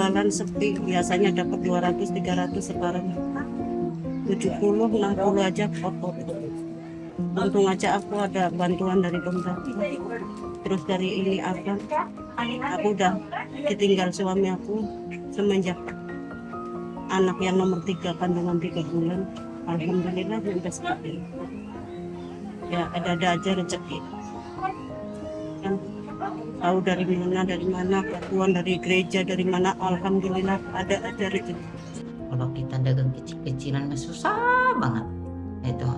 jualan sepi. Biasanya dapat 200 300 sekarang. 70 60 aja kotor untung aja aku ada bantuan dari pemerintah terus dari ini apa? Aku udah ditinggal suami aku semenjak anak yang nomor tiga kandungan tiga bulan. Alhamdulillah ya udah seperti ya ada-ada aja rezeki. Kan tahu dari mana dari mana bantuan dari gereja dari mana. Alhamdulillah ada ada rezeki. Kalau kita dagang kecil-kecilan mah susah banget. Itu.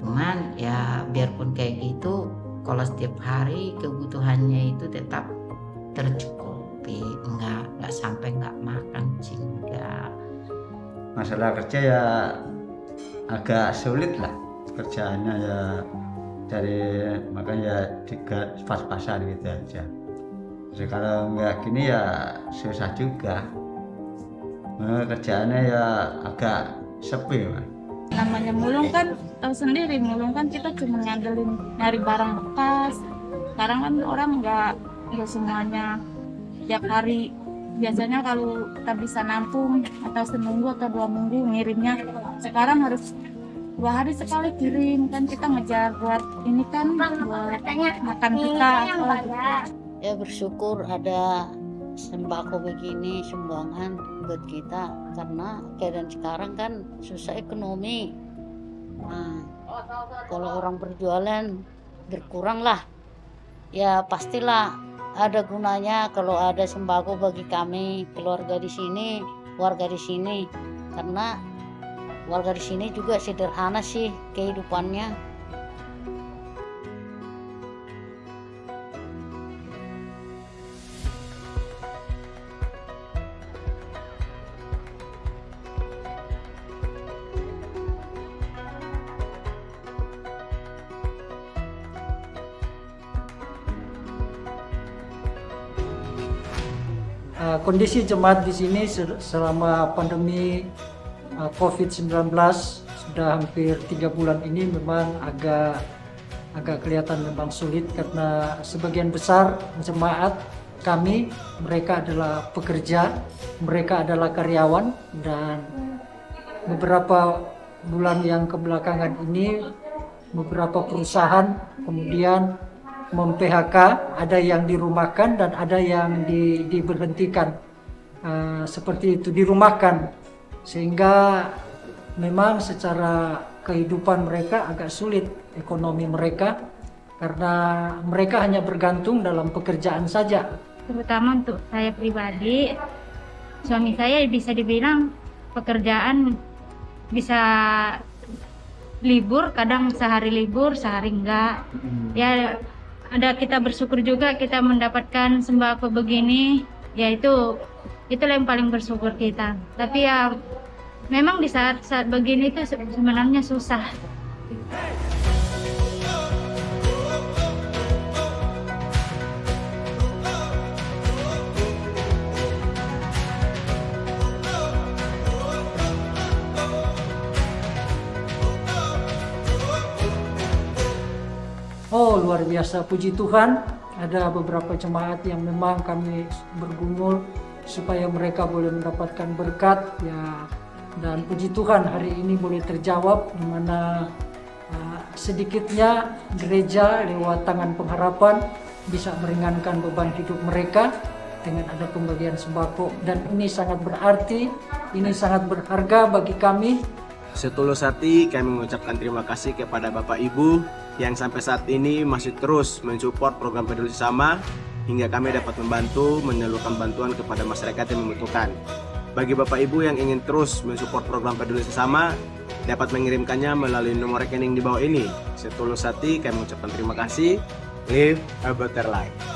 Cuman ya biarpun kayak gitu kalau setiap hari kebutuhannya itu tetap tercukupi. Enggak enggak sampai enggak makan sih enggak. Masalah kerja ya agak sulit lah. Kerjaannya ya dari makanya tiga pas-pasan gitu aja. Jadi kalau nggak gini ya susah juga. Nah, kerjaannya ya agak sepi namanya mulung kan tahu sendiri mulung kan kita cuma ngandelin nyari barang bekas. Sekarang kan orang nggak nggak semuanya tiap hari. Biasanya kalau kita bisa nampung atau seminggu atau dua minggu ngirimnya sekarang harus dua hari sekali kirim kan kita ngejar buat ini kan buat makan kita gitu. ya bersyukur ada sembako begini sumbangan buat kita karena keadaan sekarang kan susah ekonomi. Nah kalau orang berjualan berkurang lah. Ya pastilah ada gunanya kalau ada sembako bagi kami keluarga di sini warga di sini. Karena warga di sini juga sederhana sih kehidupannya. Uh, kondisi jemaat di sini se- selama pandemi COVID-19 sudah hampir tiga bulan ini memang agak agak kelihatan memang sulit karena sebagian besar jemaat kami mereka adalah pekerja, mereka adalah karyawan dan beberapa bulan yang kebelakangan ini beberapa perusahaan kemudian mem-PHK, ada yang dirumahkan dan ada yang di, diberhentikan. Eh, seperti itu dirumahkan sehingga memang secara kehidupan mereka agak sulit ekonomi mereka karena mereka hanya bergantung dalam pekerjaan saja. terutama untuk saya pribadi suami saya bisa dibilang pekerjaan bisa libur kadang sehari libur sehari enggak ya ada kita bersyukur juga kita mendapatkan sembako begini ya itu itulah yang paling bersyukur kita. Tapi ya memang di saat-saat begini itu se- sebenarnya susah. Oh luar biasa. Puji Tuhan. Ada beberapa jemaat yang memang kami bergumul supaya mereka boleh mendapatkan berkat ya. Dan puji Tuhan hari ini boleh terjawab di mana uh, sedikitnya gereja lewat tangan pengharapan bisa meringankan beban hidup mereka dengan ada pembagian sembako. Dan ini sangat berarti ini sangat berharga bagi kami. Setulus hati kami mengucapkan terima kasih kepada Bapak Ibu yang sampai saat ini masih terus mensupport program peduli sesama hingga kami dapat membantu menyalurkan bantuan kepada masyarakat yang membutuhkan. Bagi Bapak Ibu yang ingin terus mensupport program peduli sesama dapat mengirimkannya melalui nomor rekening di bawah ini. Setulus hati kami mengucapkan terima kasih. Live a better life.